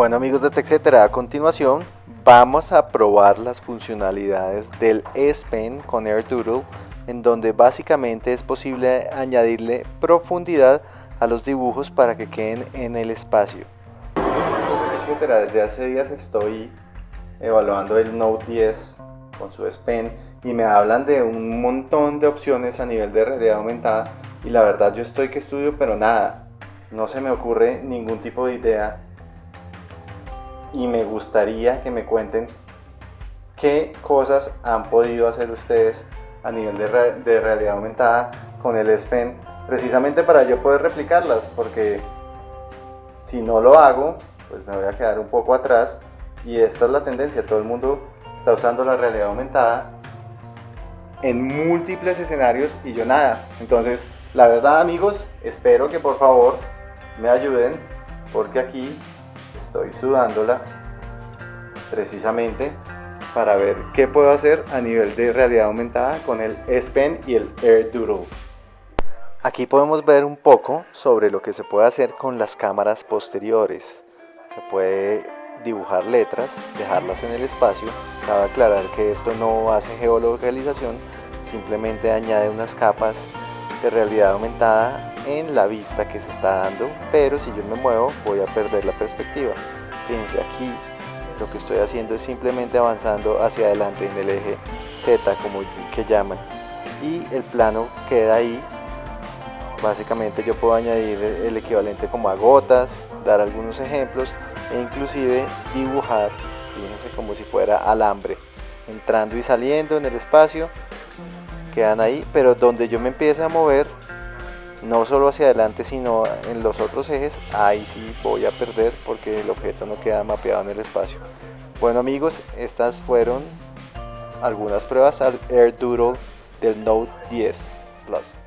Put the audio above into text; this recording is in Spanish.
Bueno amigos de TechCetera, a continuación vamos a probar las funcionalidades del S Pen con AirDoodle en donde básicamente es posible añadirle profundidad a los dibujos para que queden en el espacio. Etcétera, desde hace días estoy evaluando el Note 10 con su S Pen y me hablan de un montón de opciones a nivel de realidad aumentada y la verdad yo estoy que estudio pero nada, no se me ocurre ningún tipo de idea y me gustaría que me cuenten qué cosas han podido hacer ustedes a nivel de, realidad aumentada con el S precisamente para yo poder replicarlas porque si no lo hago pues me voy a quedar un poco atrás y esta es la tendencia, todo el mundo está usando la realidad aumentada en múltiples escenarios y yo nada. Entonces, la verdad amigos, espero que por favor me ayuden porque aquí estoy sudándola precisamente para ver qué puedo hacer a nivel de realidad aumentada con el S Pen y el Air Doodle. Aquí podemos ver un poco sobre lo que se puede hacer con las cámaras posteriores. Se puede dibujar letras, dejarlas en el espacio. Cabe aclarar que esto no hace geolocalización, simplemente añade unas capas de realidad aumentada en la vista que se está dando, pero si yo me muevo voy a perder la perspectiva. Fíjense aquí, lo que estoy haciendo es simplemente avanzando hacia adelante en el eje Z, como que llaman, y el plano queda ahí. Básicamente yo puedo añadir el equivalente como a gotas, dar algunos ejemplos e inclusive dibujar, fíjense como si fuera alambre, entrando y saliendo en el espacio, quedan ahí, pero donde yo me empiece a mover, no solo hacia adelante sino en los otros ejes, ahí sí voy a perder porque el objeto no queda mapeado en el espacio. Bueno amigos, estas fueron algunas pruebas al AirDoodle del Note 10 Plus.